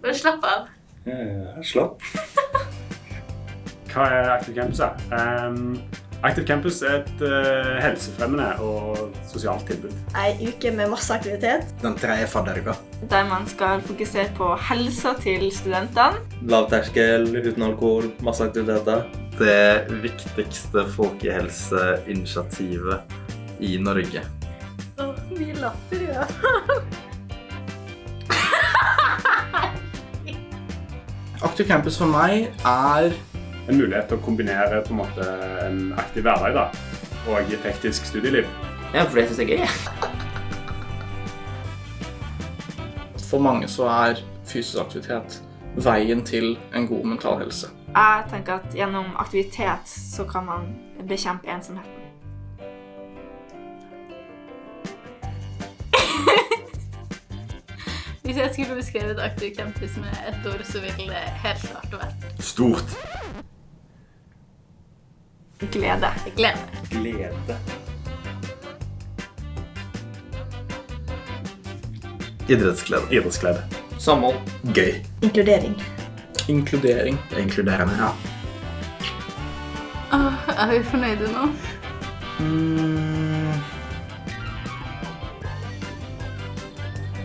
Bare slapp av. Ja, slapp. Hva er Active Campus? da? Ehm, Active Campus er et uh, helsefremmende og sosialt tilbud. Ei uke med masse aktivitet. Den tredje fadderuka. Der man skal fokusere på helsa til studentene. Lavterskel, uten alkohol, masse aktiviteter. Det viktigste folkehelseinitiativet i Norge. Åh, mye latter, ja. Aktiv campus for meg er En mulighet til å kombinere på en måte en aktiv hverdag da, og et hektisk studieliv. Ja, for det syns jeg er gøy. For mange så er fysisk aktivitet veien til en god mental helse. Jeg tenker at gjennom aktivitet så kan man bekjempe ensomheten. Hvis jeg skulle beskrevet Aktiv Campus med ett ord, så ville det helt klart vært Stort. glede. Glede. Glede. Idrettsglede. Idrettsglede. Samhold. Gøy. Inkludering. Inkludering. Inkluderende. Ja. Åh, er vi fornøyde nå? Mm.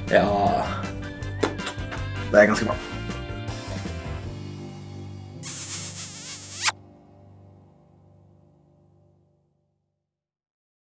Ja Det er ganske bra.